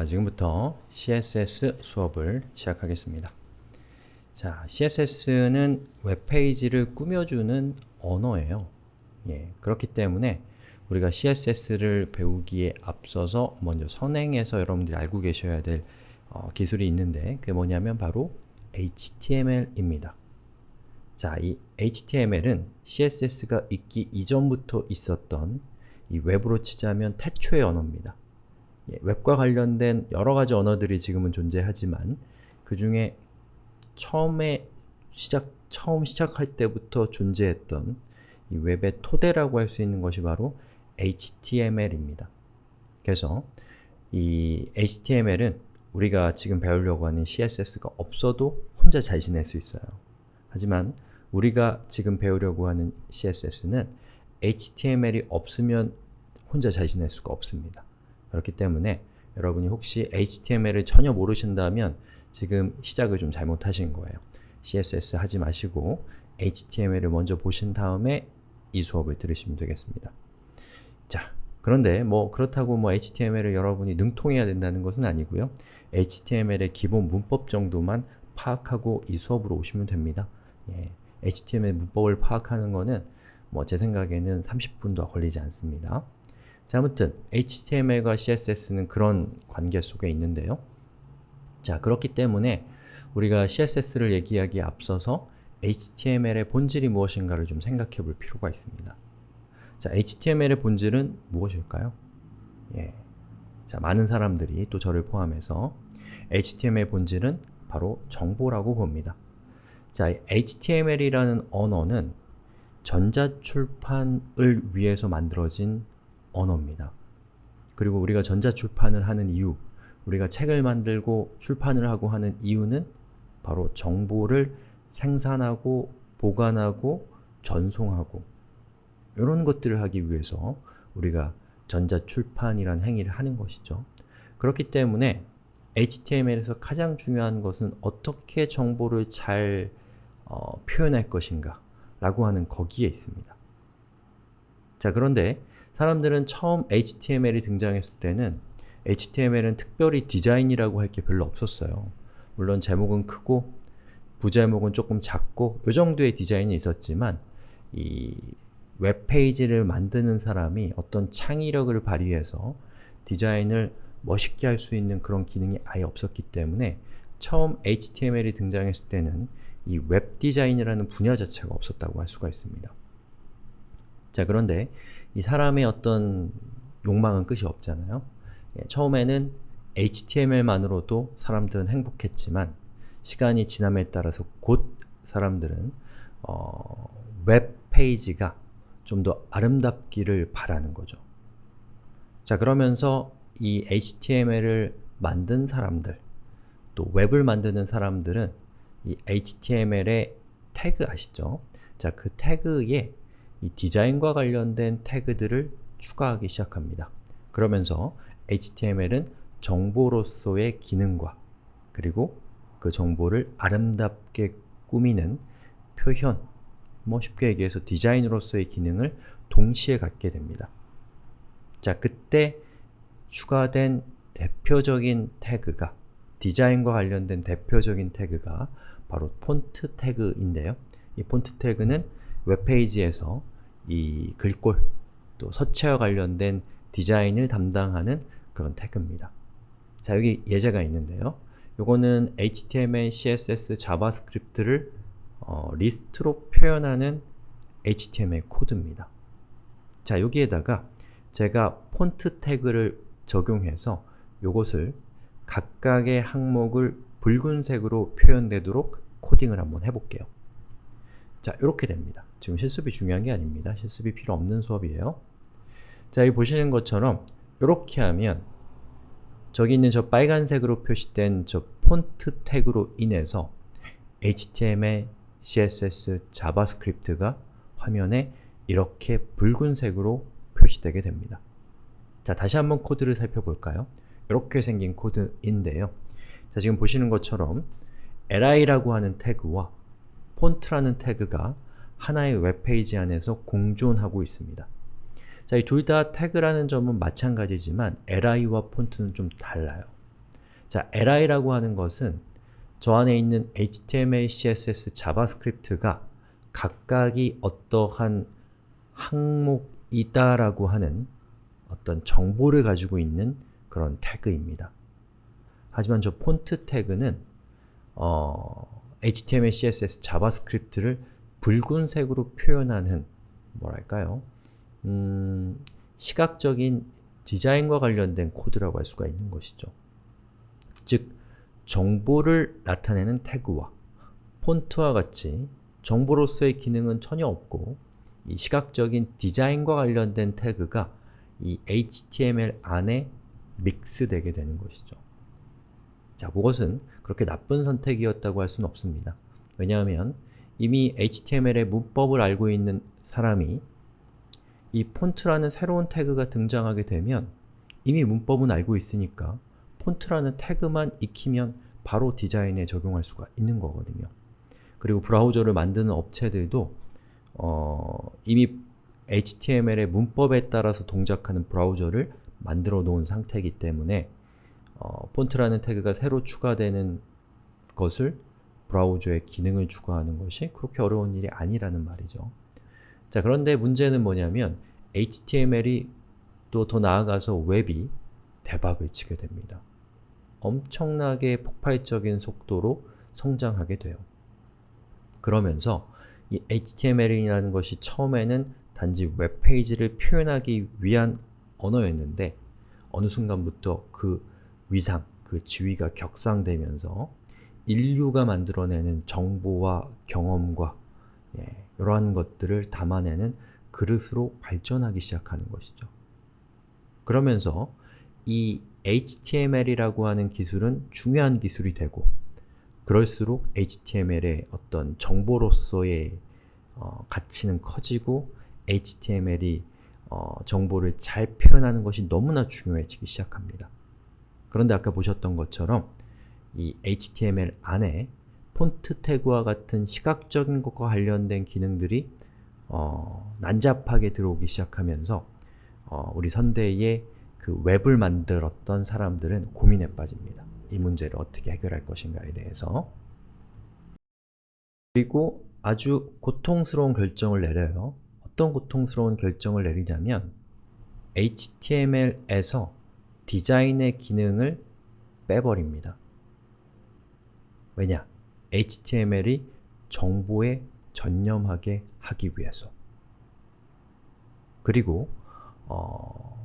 자, 지금부터 CSS 수업을 시작하겠습니다. 자, CSS는 웹페이지를 꾸며주는 언어예요. 예, 그렇기 때문에 우리가 CSS를 배우기에 앞서서 먼저 선행해서 여러분들이 알고 계셔야 될 어, 기술이 있는데 그게 뭐냐면 바로 HTML입니다. 자, 이 HTML은 CSS가 있기 이전부터 있었던 이 웹으로 치자면 태초의 언어입니다. 예, 웹과 관련된 여러 가지 언어들이 지금은 존재하지만 그 중에 처음에 시작, 처음 시작할 때부터 존재했던 이 웹의 토대라고 할 수 있는 것이 바로 HTML입니다. 그래서 이 HTML은 우리가 지금 배우려고 하는 CSS가 없어도 혼자 잘 지낼 수 있어요. 하지만 우리가 지금 배우려고 하는 CSS는 HTML이 없으면 혼자 잘 지낼 수가 없습니다. 그렇기 때문에 여러분이 혹시 HTML을 전혀 모르신다면 지금 시작을 좀 잘못하신 거예요. CSS 하지 마시고 HTML을 먼저 보신 다음에 이 수업을 들으시면 되겠습니다. 자, 그런데 뭐 그렇다고 뭐 HTML을 여러분이 능통해야 된다는 것은 아니고요. HTML의 기본 문법 정도만 파악하고 이 수업으로 오시면 됩니다. 예, HTML 문법을 파악하는 거는 뭐 제 생각에는 30분도 걸리지 않습니다. 자, 아무튼 HTML과 CSS는 그런 관계 속에 있는데요. 자, 그렇기 때문에 우리가 CSS를 얘기하기에 앞서서 HTML의 본질이 무엇인가를 좀 생각해 볼 필요가 있습니다. 자, HTML의 본질은 무엇일까요? 예. 자, 많은 사람들이 또 저를 포함해서 HTML의 본질은 바로 정보라고 봅니다. 자, HTML이라는 언어는 전자출판을 위해서 만들어진 언어입니다. 그리고 우리가 전자출판을 하는 이유, 우리가 책을 만들고 출판을 하고 하는 이유는 바로 정보를 생산하고 보관하고 전송하고 이런 것들을 하기 위해서 우리가 전자출판이라는 행위를 하는 것이죠. 그렇기 때문에 HTML에서 가장 중요한 것은 어떻게 정보를 잘 어, 표현할 것인가 라고 하는 거기에 있습니다. 자 그런데 사람들은 처음 HTML이 등장했을 때는 HTML은 특별히 디자인이라고 할 게 별로 없었어요. 물론 제목은 크고 부제목은 조금 작고 이 정도의 디자인이 있었지만 이 웹페이지를 만드는 사람이 어떤 창의력을 발휘해서 디자인을 멋있게 할 수 있는 그런 기능이 아예 없었기 때문에 처음 HTML이 등장했을 때는 이 웹 디자인이라는 분야 자체가 없었다고 할 수가 있습니다. 자 그런데 이 사람의 어떤 욕망은 끝이 없잖아요. 예, 처음에는 HTML만으로도 사람들은 행복했지만 시간이 지남에 따라서 곧 사람들은 어, 웹페이지가 좀 더 아름답기를 바라는 거죠. 자 그러면서 이 HTML을 만든 사람들, 또 웹을 만드는 사람들은 이 HTML의 태그 아시죠? 자, 그 태그에 이 디자인과 관련된 태그들을 추가하기 시작합니다. 그러면서 HTML은 정보로서의 기능과 그리고 그 정보를 아름답게 꾸미는 표현, 뭐 쉽게 얘기해서 디자인으로서의 기능을 동시에 갖게 됩니다. 자, 그때 추가된 대표적인 태그가 디자인과 관련된 대표적인 태그가 바로 폰트 태그인데요. 이 폰트 태그는 웹페이지에서 이 글꼴, 또 서체와 관련된 디자인을 담당하는 그런 태그입니다. 자, 여기 예제가 있는데요. 요거는 HTML, CSS, JavaScript를 어, 리스트로 표현하는 HTML 코드입니다. 자, 여기에다가 제가 폰트 태그를 적용해서 요것을 각각의 항목을 붉은색으로 표현되도록 코딩을 한번 해볼게요. 자, 이렇게 됩니다. 지금 실습이 중요한 게 아닙니다. 실습이 필요 없는 수업이에요. 자, 여기 보시는 것처럼 이렇게 하면 저기 있는 저 빨간색으로 표시된 저 폰트 태그로 인해서 HTML, CSS, JavaScript가 화면에 이렇게 붉은색으로 표시되게 됩니다. 자, 다시 한번 코드를 살펴볼까요? 이렇게 생긴 코드인데요. 자, 지금 보시는 것처럼 li라고 하는 태그와 폰트라는 태그가 하나의 웹페이지 안에서 공존하고 있습니다. 자, 이 둘 다 태그라는 점은 마찬가지지만 li와 폰트는 좀 달라요. 자, li라고 하는 것은 저 안에 있는 HTML, CSS, JavaScript가 각각이 어떠한 항목이다라고 하는 어떤 정보를 가지고 있는 그런 태그입니다. 하지만 저 폰트 태그는 어, HTML, CSS, JavaScript를 붉은색으로 표현하는 뭐랄까요? 음, 시각적인 디자인과 관련된 코드라고 할 수가 있는 것이죠. 즉, 정보를 나타내는 태그와 폰트와 같이 정보로서의 기능은 전혀 없고 이 시각적인 디자인과 관련된 태그가 이 HTML 안에 믹스되게 되는 것이죠. 자, 그것은 그렇게 나쁜 선택이었다고 할 수는 없습니다. 왜냐하면 이미 HTML의 문법을 알고 있는 사람이 이 폰트라는 새로운 태그가 등장하게 되면 이미 문법은 알고 있으니까 폰트라는 태그만 익히면 바로 디자인에 적용할 수가 있는 거거든요. 그리고 브라우저를 만드는 업체들도 어, 이미 HTML의 문법에 따라서 동작하는 브라우저를 만들어 놓은 상태이기 때문에 어, 폰트라는 태그가 새로 추가되는 것을 브라우저에 기능을 추가하는 것이 그렇게 어려운 일이 아니라는 말이죠. 자 그런데 문제는 뭐냐면 HTML이 또 더 나아가서 웹이 대박을 치게 됩니다. 엄청나게 폭발적인 속도로 성장하게 돼요. 그러면서 이 HTML이라는 것이 처음에는 단지 웹페이지를 표현하기 위한 언어였는데 어느 순간부터 그 위상, 그 지위가 격상되면서 인류가 만들어내는 정보와 경험과 예, 이러한 것들을 담아내는 그릇으로 발전하기 시작하는 것이죠. 그러면서 이 HTML이라고 하는 기술은 중요한 기술이 되고 그럴수록 HTML의 어떤 정보로서의 어, 가치는 커지고 HTML이 어, 정보를 잘 표현하는 것이 너무나 중요해지기 시작합니다. 그런데 아까 보셨던 것처럼 이 HTML 안에 폰트 태그와 같은 시각적인 것과 관련된 기능들이 어, 난잡하게 들어오기 시작하면서 어, 우리 선대의 그 웹을 만들었던 사람들은 고민에 빠집니다. 이 문제를 어떻게 해결할 것인가에 대해서 그리고 아주 고통스러운 결정을 내려요. 어떤 고통스러운 결정을 내리냐면 HTML에서 디자인의 기능을 빼버립니다. 왜냐? HTML이 정보에 전념하게 하기 위해서 그리고 어,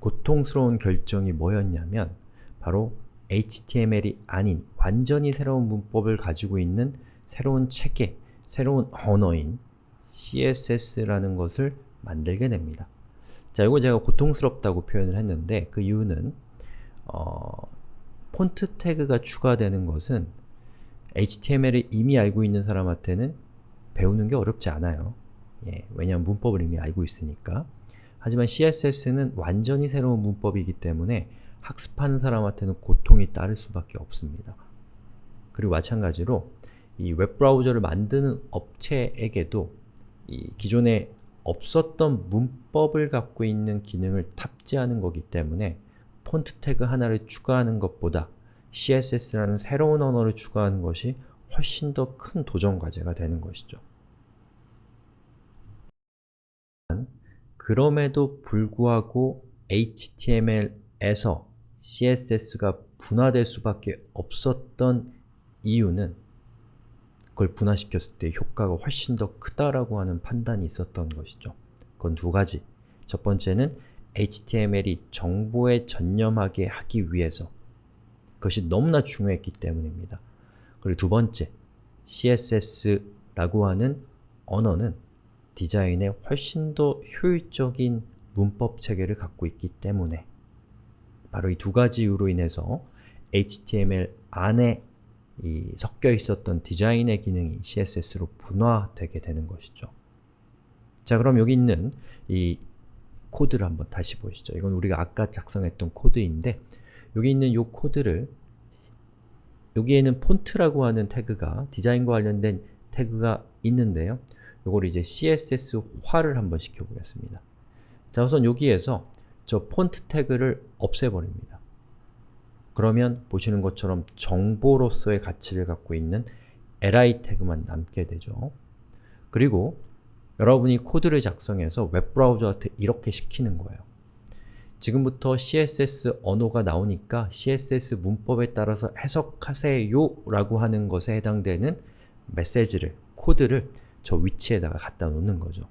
고통스러운 결정이 뭐였냐면 바로 HTML이 아닌 완전히 새로운 문법을 가지고 있는 새로운 체계, 새로운 언어인 CSS라는 것을 만들게 됩니다. 자, 이거 제가 고통스럽다고 표현을 했는데 그 이유는 어, 폰트 태그가 추가되는 것은 HTML을 이미 알고 있는 사람한테는 배우는 게 어렵지 않아요. 예, 왜냐하면 문법을 이미 알고 있으니까. 하지만 CSS는 완전히 새로운 문법이기 때문에 학습하는 사람한테는 고통이 따를 수밖에 없습니다. 그리고 마찬가지로 이 웹브라우저를 만드는 업체에게도 이 기존에 없었던 문법을 갖고 있는 기능을 탑재하는 거기 때문에 폰트 태그 하나를 추가하는 것보다 CSS라는 새로운 언어를 추가하는 것이 훨씬 더 큰 도전 과제가 되는 것이죠. 그럼에도 불구하고 HTML에서 CSS가 분화될 수밖에 없었던 이유는 그걸 분화시켰을 때 효과가 훨씬 더 크다라고 하는 판단이 있었던 것이죠. 그건 두 가지. 첫 번째는 HTML이 정보에 전념하게 하기 위해서 그것이 너무나 중요했기 때문입니다. 그리고 두 번째, CSS라고 하는 언어는 디자인에 훨씬 더 효율적인 문법 체계를 갖고 있기 때문에 바로 이 두 가지 이유로 인해서 HTML 안에 이 섞여 있었던 디자인의 기능이 CSS로 분화되게 되는 것이죠. 자 그럼 여기 있는 이 코드를 한번 다시 보시죠. 이건 우리가 아까 작성했던 코드인데 여기 있는 이 코드를 여기에는 폰트라고 하는 태그가 디자인과 관련된 태그가 있는데요. 이걸 이제 CSS화를 한번 시켜보겠습니다. 자 우선 여기에서 저 폰트 태그를 없애버립니다. 그러면 보시는 것처럼 정보로서의 가치를 갖고 있는 li 태그만 남게 되죠. 그리고 여러분이 코드를 작성해서 웹브라우저한테 이렇게 시키는 거예요. 지금부터 CSS 언어가 나오니까 CSS 문법에 따라서 해석하세요 라고 하는 것에 해당되는 메시지를, 코드를 저 위치에다가 갖다 놓는 거죠.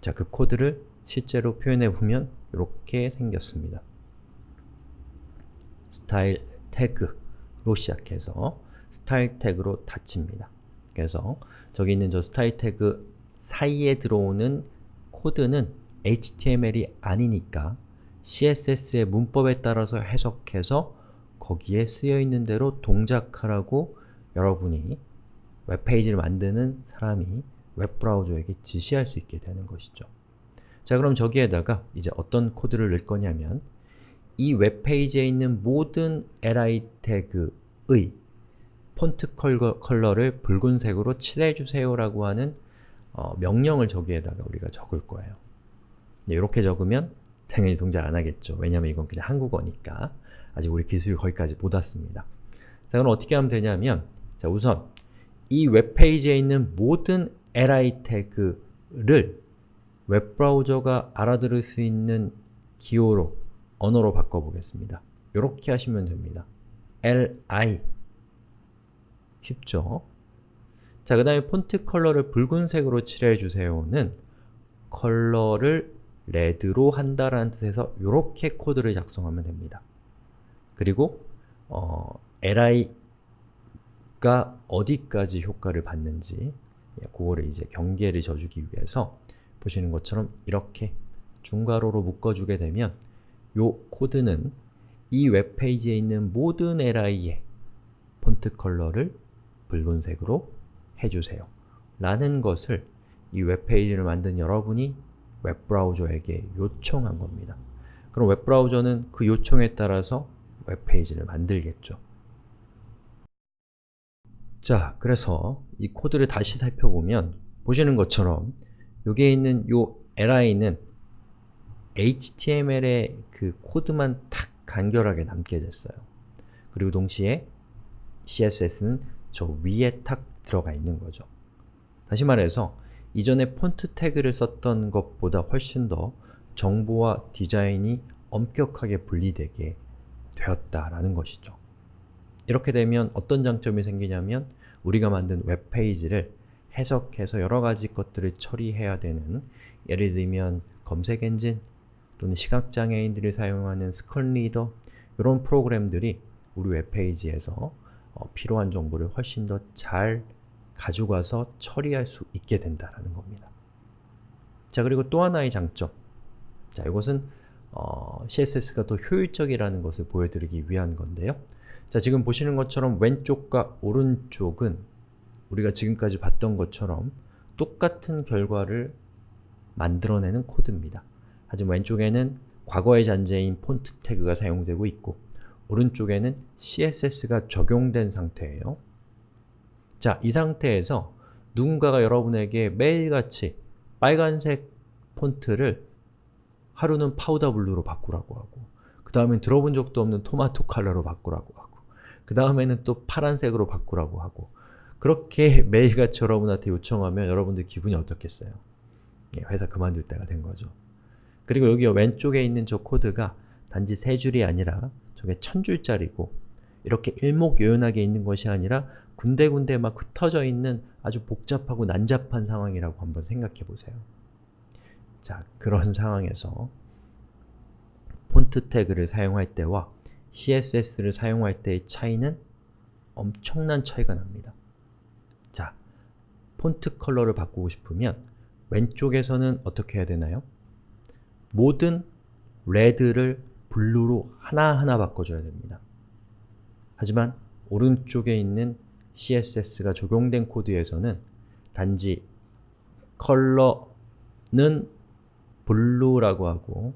자, 그 코드를 실제로 표현해 보면 이렇게 생겼습니다. 스타일 태그로 시작해서 스타일 태그로 닫힙니다. 그래서 저기 있는 저 스타일 태그 사이에 들어오는 코드는 HTML이 아니니까 CSS의 문법에 따라서 해석해서 거기에 쓰여있는 대로 동작하라고 여러분이 웹페이지를 만드는 사람이 웹브라우저에게 지시할 수 있게 되는 것이죠. 자 그럼 저기에다가 이제 어떤 코드를 넣을 거냐면 이 웹페이지에 있는 모든 li 태그의 폰트 컬러를 붉은색으로 칠해주세요 라고 하는 어, 명령을 저기에다가 우리가 적을 거예요. 이렇게 적으면 당연히 동작 안 하겠죠. 왜냐면 이건 그냥 한국어니까 아직 우리 기술이 거기까지 못 왔습니다. 자 그럼 어떻게 하면 되냐면 자 우선 이 웹페이지에 있는 모든 li 태그를 웹브라우저가 알아들을 수 있는 기호로, 언어로 바꿔보겠습니다. 이렇게 하시면 됩니다. li 쉽죠? 자, 그 다음에 폰트 컬러를 붉은색으로 칠해주세요는 컬러를 red로 한다라는 뜻에서 이렇게 코드를 작성하면 됩니다. 그리고 어, li가 어디까지 효과를 받는지 예, 그거를 이제 경계를 져주기 위해서 보시는 것처럼 이렇게 중괄호로 묶어주게 되면 요 코드는 이 웹페이지에 있는 모든 li의 폰트 컬러를 붉은색으로 해주세요 라는 것을 이 웹페이지를 만든 여러분이 웹브라우저에게 요청한 겁니다. 그럼 웹브라우저는 그 요청에 따라서 웹페이지를 만들겠죠. 자, 그래서 이 코드를 다시 살펴보면 보시는 것처럼 여기에 있는 요 li는 HTML의 그 코드만 탁 간결하게 남게 됐어요. 그리고 동시에 CSS는 저 위에 탁 들어가 있는 거죠. 다시 말해서 이전에 폰트 태그를 썼던 것보다 훨씬 더 정보와 디자인이 엄격하게 분리되게 되었다라는 것이죠. 이렇게 되면 어떤 장점이 생기냐면 우리가 만든 웹페이지를 해석해서 여러 가지 것들을 처리해야 되는 예를 들면 검색 엔진 또는 시각장애인들이 사용하는 screen reader 이런 프로그램들이 우리 웹페이지에서 어, 필요한 정보를 훨씬 더 잘 가져가서 처리할 수 있게 된다는 겁니다. 자 그리고 또 하나의 장점 자 이것은 어, CSS가 더 효율적이라는 것을 보여드리기 위한 건데요. 자 지금 보시는 것처럼 왼쪽과 오른쪽은 우리가 지금까지 봤던 것처럼 똑같은 결과를 만들어내는 코드입니다. 하지만 왼쪽에는 과거의 잔재인 폰트 태그가 사용되고 있고 오른쪽에는 CSS가 적용된 상태예요. 자, 이 상태에서 누군가가 여러분에게 매일같이 빨간색 폰트를 하루는 powder blue로 바꾸라고 하고 그 다음엔 들어본 적도 없는 토마토 컬러로 바꾸라고 하고 그 다음에는 또 파란색으로 바꾸라고 하고 그렇게 매일같이 여러분한테 요청하면 여러분들 기분이 어떻겠어요? 예, 회사 그만둘 때가 된 거죠. 그리고 여기 왼쪽에 있는 저 코드가 단지 세 줄이 아니라 저게 천 줄짜리고 이렇게 일목요연하게 있는 것이 아니라 군데군데 막 흩어져 있는 아주 복잡하고 난잡한 상황이라고 한번 생각해 보세요. 자, 그런 상황에서 폰트 태그를 사용할 때와 CSS를 사용할 때의 차이는 엄청난 차이가 납니다. 자, 폰트 컬러를 바꾸고 싶으면 왼쪽에서는 어떻게 해야 되나요? 모든 red를 blue로 하나하나 바꿔줘야 됩니다. 하지만 오른쪽에 있는 CSS가 적용된 코드에서는 단지 컬러는 blue라고 하고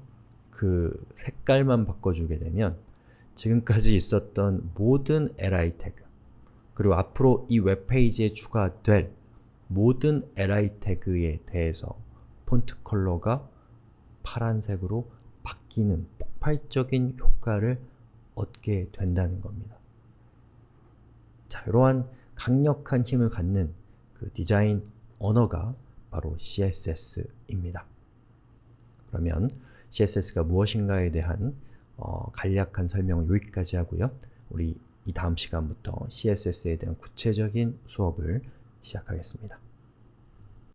그 색깔만 바꿔주게 되면 지금까지 있었던 모든 li 태그 그리고 앞으로 이 웹페이지에 추가될 모든 li 태그에 대해서 폰트 컬러가 파란색으로 바뀌는 폭발적인 효과를 얻게 된다는 겁니다. 자, 이러한 강력한 힘을 갖는 그 디자인 언어가 바로 CSS입니다. 그러면 CSS가 무엇인가에 대한 어, 간략한 설명을 여기까지 하고요. 우리 이 다음 시간부터 CSS에 대한 구체적인 수업을 시작하겠습니다.